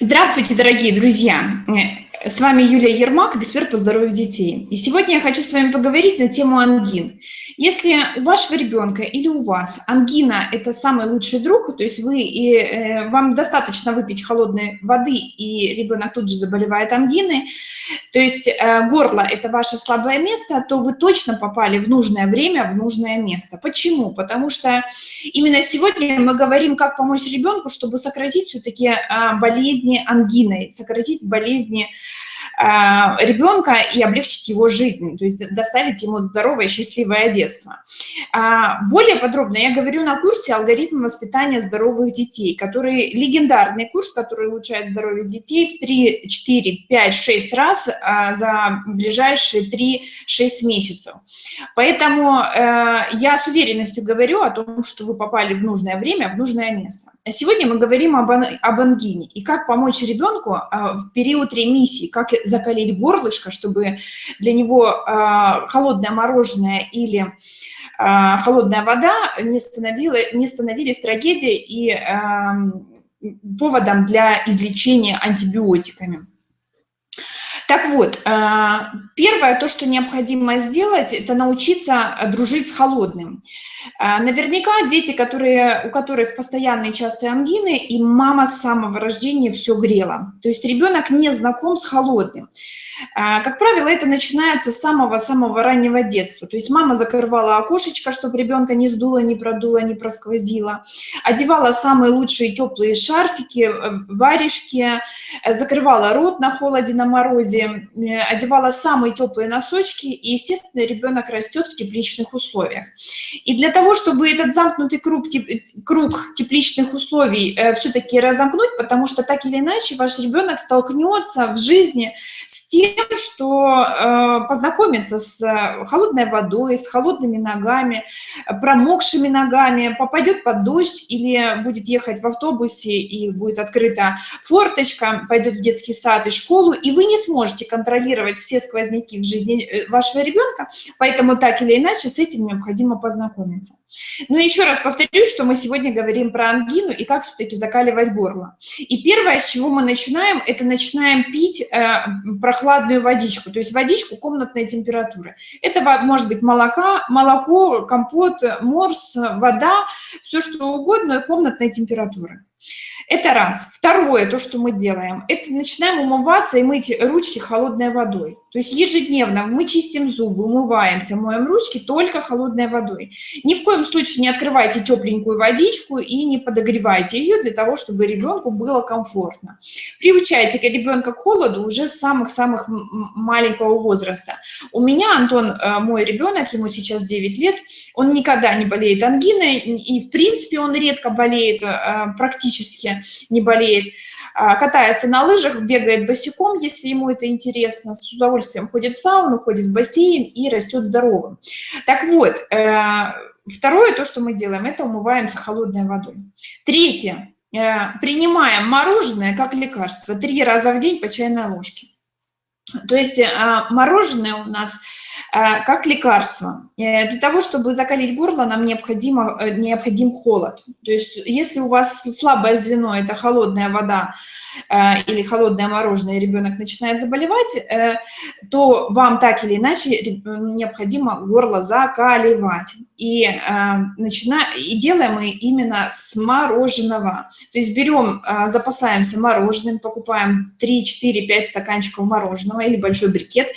Здравствуйте, дорогие друзья! С вами Юлия Ермак, эксперт по здоровью детей. И сегодня я хочу с вами поговорить на тему ангин. Если у вашего ребенка или у вас ангина – это самый лучший друг, то есть вы, и, э, вам достаточно выпить холодной воды, и ребенок тут же заболевает ангиной, то есть э, горло – это ваше слабое место, то вы точно попали в нужное время, в нужное место. Почему? Потому что именно сегодня мы говорим, как помочь ребенку, чтобы сократить все-таки э, болезни ангиной, сократить болезни а, ребенка и облегчить его жизнь, то есть доставить ему здоровое, счастливое детство. А, более подробно я говорю на курсе «Алгоритм воспитания здоровых детей», который легендарный курс, который улучшает здоровье детей в 3, 4, 5, 6 раз а, за ближайшие 3-6 месяцев. Поэтому э, я с уверенностью говорю о том, что вы попали в нужное время, в нужное место. Сегодня мы говорим об, об ангине и как помочь ребенку в период ремиссии, как закалить горлышко, чтобы для него э, холодное мороженое или э, холодная вода не, становила, не становились трагедией и поводом для излечения антибиотиками. Так вот, первое, то, что необходимо сделать, это научиться дружить с холодным. Наверняка дети, которые, у которых постоянные частые ангины, и мама с самого рождения все грела. То есть ребенок не знаком с холодным. А, как правило, это начинается с самого-самого раннего детства. То есть мама закрывала окошечко, чтобы ребенка не сдуло, не продуло, не просквозило, одевала самые лучшие теплые шарфики, э, варежки, э, закрывала рот на холоде, на морозе, э, одевала самые теплые носочки, и, естественно, ребенок растет в тепличных условиях. И для того, чтобы этот замкнутый круг, круг тепличных условий все-таки разомкнуть, потому что так или иначе ваш ребенок столкнется в жизни с тем, тем, что э, познакомится с э, холодной водой, с холодными ногами, промокшими ногами, попадет под дождь или будет ехать в автобусе и будет открыта форточка, пойдет в детский сад и школу, и вы не сможете контролировать все сквозняки в жизни э, вашего ребенка, поэтому так или иначе с этим необходимо познакомиться. Но еще раз повторюсь, что мы сегодня говорим про ангину и как все-таки закаливать горло. И первое, с чего мы начинаем, это начинаем пить э, прохладную прохладную водичку, то есть водичку комнатной температуры. Это может быть молока, молоко, компот, морс, вода, все что угодно комнатной температуры. Это раз. Второе, то, что мы делаем, это начинаем умываться и мыть ручки холодной водой. То есть ежедневно мы чистим зубы, умываемся, моем ручки только холодной водой. Ни в коем случае не открывайте тепленькую водичку и не подогревайте ее для того, чтобы ребенку было комфортно. Приучайте ребенка к холоду уже с самых-самых маленького возраста. У меня Антон, э, мой ребенок, ему сейчас 9 лет, он никогда не болеет ангиной, и в принципе он редко болеет, э, практически не болеет. А, катается на лыжах, бегает босиком, если ему это интересно, с удовольствием удовольствием ходит в сауну, ходит в бассейн и растет здоровым. Так вот, э, второе, то, что мы делаем, это умываемся холодной водой. Третье, э, принимаем мороженое как лекарство три раза в день по чайной ложке. То есть э, мороженое у нас Э, как лекарство. Э, для того, чтобы закалить горло, нам необходимо, необходим холод. То есть если у вас слабое звено – это холодная вода или холодное мороженое, и ребенок начинает заболевать, то вам так или иначе необходимо горло закаливать. И, начина... и делаем мы именно с мороженого. То есть берем, запасаемся мороженым, покупаем 3, 4, 5 стаканчиков мороженого или большой брикет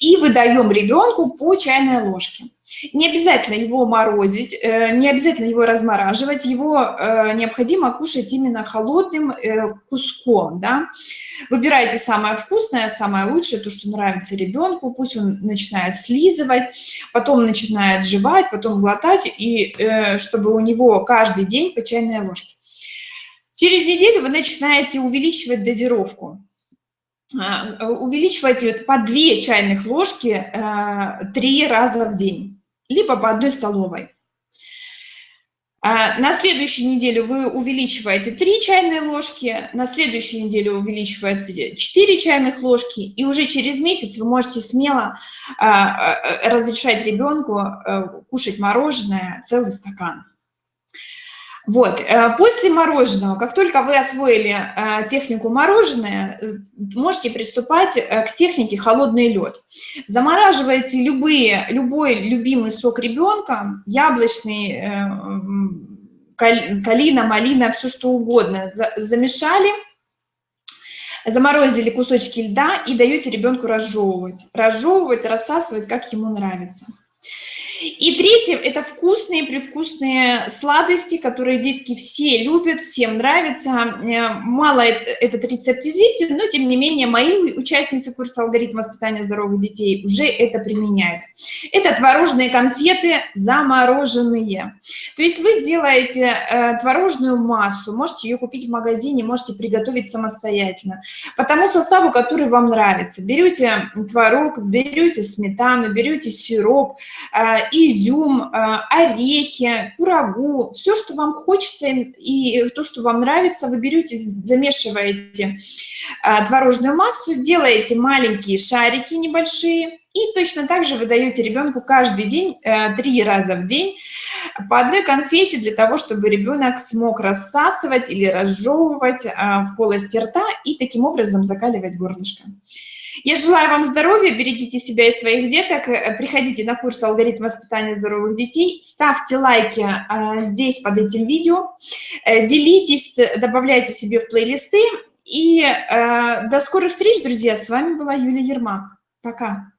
и выдаем ребенку по чайной ложке. Не обязательно его морозить, э, не обязательно его размораживать, его э, необходимо кушать именно холодным э, куском. Да? Выбирайте самое вкусное, самое лучшее, то, что нравится ребенку, пусть он начинает слизывать, потом начинает жевать, потом глотать, и чтобы у него каждый день по чайной ложке. Через неделю вы начинаете увеличивать дозировку. А, увеличивайте по 2 чайных ложки 3 раза в день, либо по одной столовой. А, на следующей неделе вы увеличиваете 3 чайные ложки, на следующей неделе увеличивается 4 чайных ложки, и уже через месяц вы можете смело а, разрешать ребенку кушать мороженое целый стакан. Вот, э, после мороженого, как только вы освоили э, технику мороженое, э, можете приступать к технике холодный лед. Замораживайте любые, любой любимый сок ребенка, яблочный, калина, малина, все что угодно, замешали, заморозили кусочки льда и даете ребенку разжевывать. Разжевывать, рассасывать, как ему нравится. И третье – это вкусные, привкусные сладости, которые детки все любят, всем нравятся. Э, мало этот рецепт известен, но тем не менее мои участницы курса «Алгоритм воспитания здоровых детей» уже это применяют. Это творожные конфеты замороженные. То есть вы делаете э, творожную массу, можете ее купить в магазине, можете приготовить самостоятельно. По тому составу, который вам нравится. Берете творог, берете сметану, берете сироп, э, изюм, э, орехи, курагу, все, что вам хочется и то, что вам нравится, вы берете, замешиваете э, творожную массу, делаете маленькие шарики небольшие, и точно так же вы даете ребенку каждый день, э, три раза в день, по одной конфете для того, чтобы ребенок смог рассасывать или разжевывать в полости рта и таким образом закаливать горлышко. Я желаю вам здоровья, берегите себя и своих деток, э, приходите на курс «Алгоритм воспитания здоровых детей», ставьте лайки а, здесь под этим видео, э, делитесь, добавляйте себе в плейлисты. И э, до скорых встреч, друзья, с вами была Юлия Ермак. Пока.